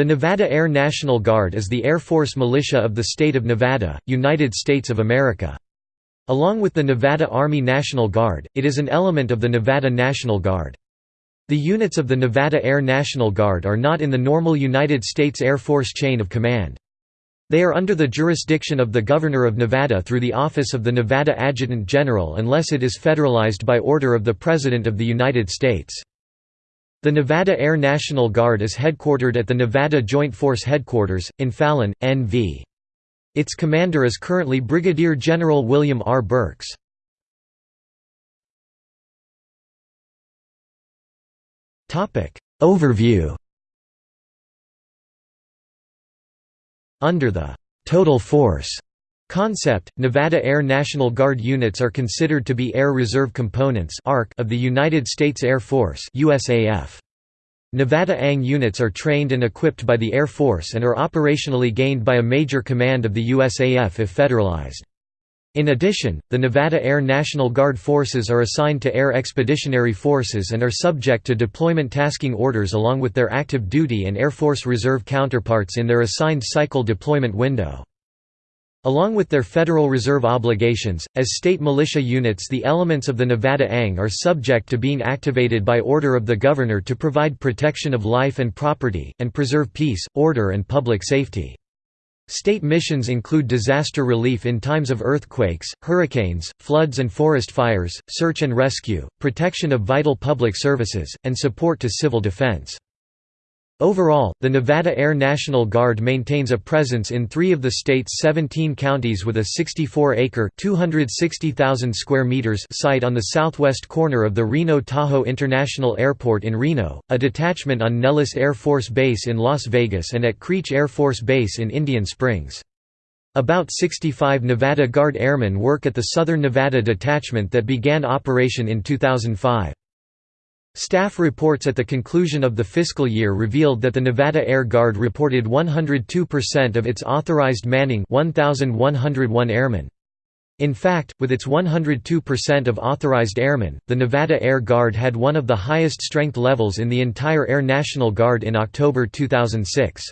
The Nevada Air National Guard is the Air Force militia of the state of Nevada, United States of America. Along with the Nevada Army National Guard, it is an element of the Nevada National Guard. The units of the Nevada Air National Guard are not in the normal United States Air Force chain of command. They are under the jurisdiction of the Governor of Nevada through the Office of the Nevada Adjutant General unless it is federalized by order of the President of the United States. The Nevada Air National Guard is headquartered at the Nevada Joint Force Headquarters, in Fallon, NV. Its commander is currently Brigadier General William R. Burks. Overview Under the «total force» concept, Nevada Air National Guard units are considered to be Air Reserve Components of the United States Air Force USAF. Nevada ANG units are trained and equipped by the Air Force and are operationally gained by a major command of the USAF if federalized. In addition, the Nevada Air National Guard forces are assigned to Air Expeditionary Forces and are subject to deployment tasking orders along with their active duty and Air Force Reserve counterparts in their assigned cycle deployment window. Along with their Federal Reserve obligations, as state militia units the elements of the Nevada ANG are subject to being activated by order of the Governor to provide protection of life and property, and preserve peace, order and public safety. State missions include disaster relief in times of earthquakes, hurricanes, floods and forest fires, search and rescue, protection of vital public services, and support to civil defense. Overall, the Nevada Air National Guard maintains a presence in three of the state's 17 counties with a 64-acre square meters site on the southwest corner of the Reno-Tahoe International Airport in Reno, a detachment on Nellis Air Force Base in Las Vegas and at Creech Air Force Base in Indian Springs. About 65 Nevada Guard airmen work at the Southern Nevada Detachment that began operation in 2005. Staff reports at the conclusion of the fiscal year revealed that the Nevada Air Guard reported 102% of its authorized manning 1,101 airmen. In fact, with its 102% of authorized airmen, the Nevada Air Guard had one of the highest strength levels in the entire Air National Guard in October 2006.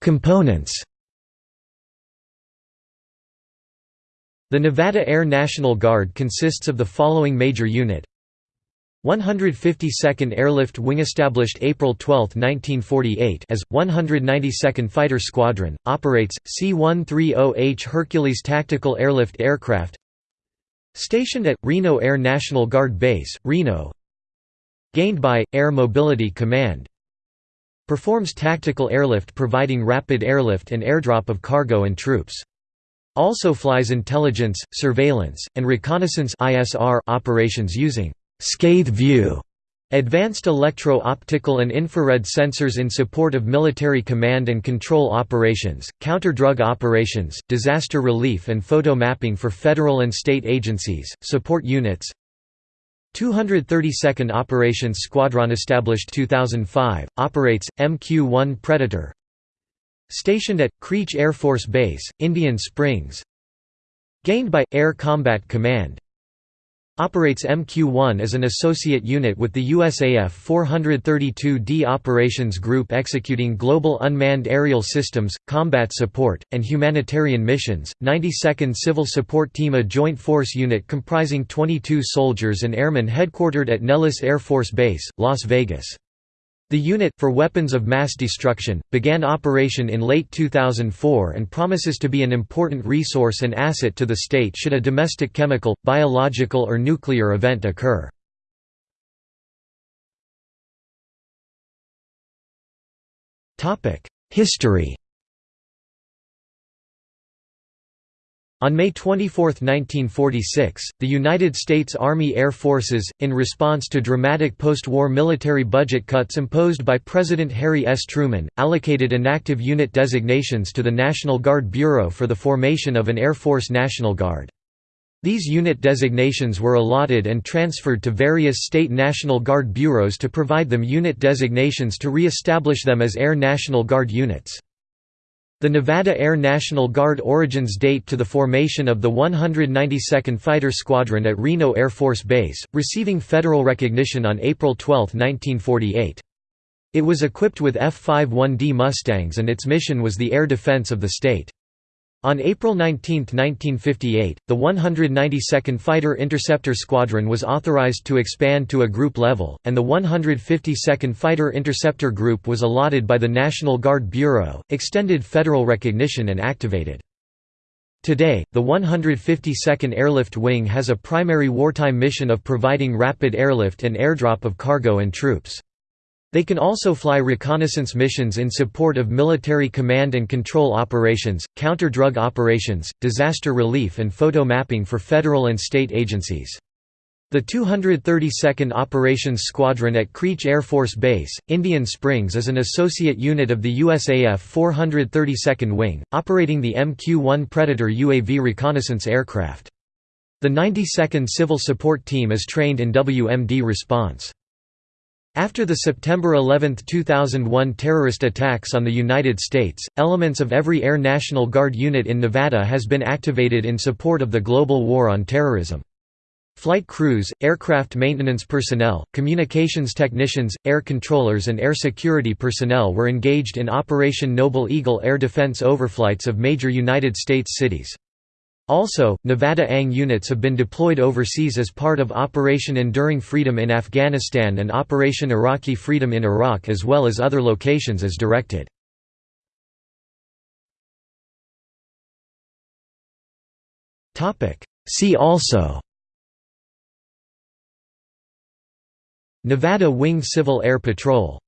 Components The Nevada Air National Guard consists of the following major unit. 152nd Airlift Wing established April 12, 1948 as 192nd Fighter Squadron operates C-130H Hercules tactical airlift aircraft stationed at Reno Air National Guard Base Reno gained by Air Mobility Command. Performs tactical airlift providing rapid airlift and airdrop of cargo and troops also flies intelligence, surveillance, and reconnaissance operations using «scathe view» Advanced electro-optical and infrared sensors in support of military command and control operations, counter-drug operations, disaster relief and photo mapping for federal and state agencies, support units. 232nd Operations Squadron established 2005, operates, MQ-1 Predator Stationed at, Creech Air Force Base, Indian Springs Gained by, Air Combat Command Operates MQ-1 as an associate unit with the USAF 432d Operations Group executing global unmanned aerial systems, combat support, and humanitarian missions. 92nd Civil Support Team a joint force unit comprising 22 soldiers and airmen headquartered at Nellis Air Force Base, Las Vegas. The unit, for weapons of mass destruction, began operation in late 2004 and promises to be an important resource and asset to the state should a domestic chemical, biological or nuclear event occur. History On May 24, 1946, the United States Army Air Forces, in response to dramatic post-war military budget cuts imposed by President Harry S. Truman, allocated inactive unit designations to the National Guard Bureau for the formation of an Air Force National Guard. These unit designations were allotted and transferred to various state National Guard bureaus to provide them unit designations to re-establish them as Air National Guard units. The Nevada Air National Guard origins date to the formation of the 192nd Fighter Squadron at Reno Air Force Base, receiving federal recognition on April 12, 1948. It was equipped with F-51D Mustangs and its mission was the air defense of the state. On April 19, 1958, the 192nd Fighter Interceptor Squadron was authorized to expand to a group level, and the 152nd Fighter Interceptor Group was allotted by the National Guard Bureau, extended federal recognition and activated. Today, the 152nd Airlift Wing has a primary wartime mission of providing rapid airlift and airdrop of cargo and troops. They can also fly reconnaissance missions in support of military command and control operations, counter-drug operations, disaster relief and photo mapping for federal and state agencies. The 232nd Operations Squadron at Creech Air Force Base, Indian Springs is an associate unit of the USAF 432nd Wing, operating the MQ-1 Predator UAV reconnaissance aircraft. The 92nd Civil Support Team is trained in WMD response. After the September 11, 2001 terrorist attacks on the United States, elements of every Air National Guard unit in Nevada has been activated in support of the global war on terrorism. Flight crews, aircraft maintenance personnel, communications technicians, air controllers and air security personnel were engaged in Operation Noble Eagle air defense overflights of major United States cities. Also, Nevada ANG units have been deployed overseas as part of Operation Enduring Freedom in Afghanistan and Operation Iraqi Freedom in Iraq as well as other locations as directed. See also Nevada Wing Civil Air Patrol